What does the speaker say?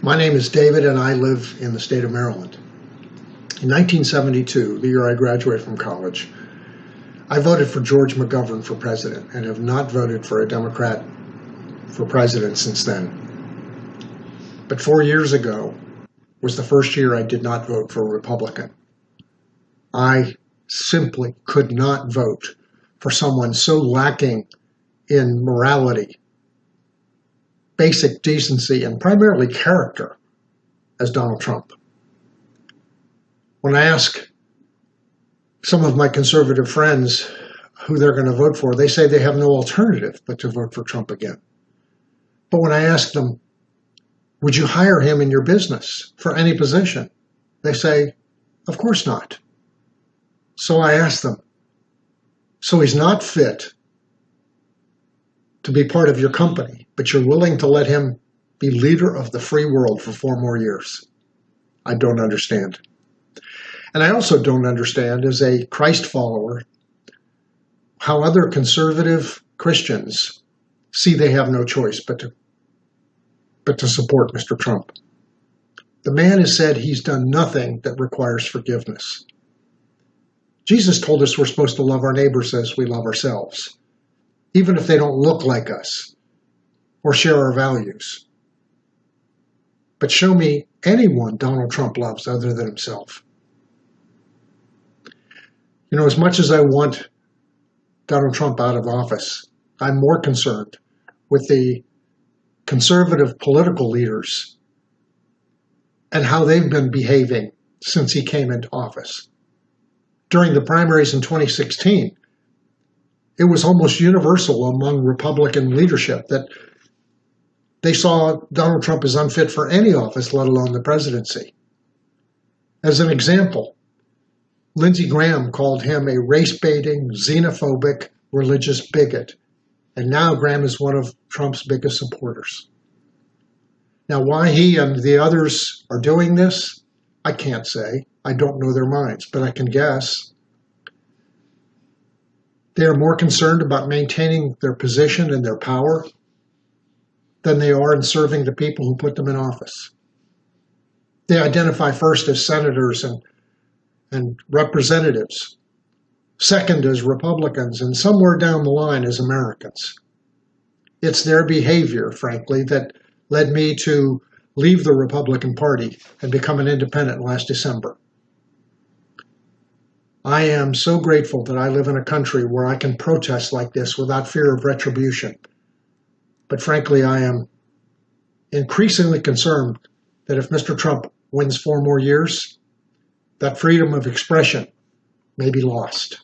My name is David, and I live in the state of Maryland. In 1972, the year I graduated from college, I voted for George McGovern for president and have not voted for a Democrat for president since then. But four years ago was the first year I did not vote for a Republican. I simply could not vote for someone so lacking in morality, basic decency, and primarily character as Donald Trump. When I ask some of my conservative friends who they're going to vote for, they say they have no alternative but to vote for Trump again. But when I ask them, would you hire him in your business for any position? They say, of course not. So I ask them, so he's not fit to be part of your company, but you're willing to let him be leader of the free world for four more years. I don't understand. And I also don't understand, as a Christ follower, how other conservative Christians see they have no choice but to, but to support Mr. Trump. The man has said he's done nothing that requires forgiveness. Jesus told us we're supposed to love our neighbors as we love ourselves, even if they don't look like us or share our values. But show me anyone Donald Trump loves other than himself. You know, as much as I want Donald Trump out of office, I'm more concerned with the conservative political leaders and how they've been behaving since he came into office during the primaries in 2016, it was almost universal among Republican leadership that they saw Donald Trump as unfit for any office, let alone the presidency. As an example, Lindsey Graham called him a race baiting, xenophobic, religious bigot. And now Graham is one of Trump's biggest supporters. Now, why he and the others are doing this, I can't say. I don't know their minds, but I can guess. They are more concerned about maintaining their position and their power than they are in serving the people who put them in office. They identify first as senators and, and representatives, second as Republicans, and somewhere down the line as Americans. It's their behavior, frankly, that led me to leave the Republican Party and become an independent last December. I am so grateful that I live in a country where I can protest like this without fear of retribution. But frankly, I am increasingly concerned that if Mr. Trump wins four more years, that freedom of expression may be lost.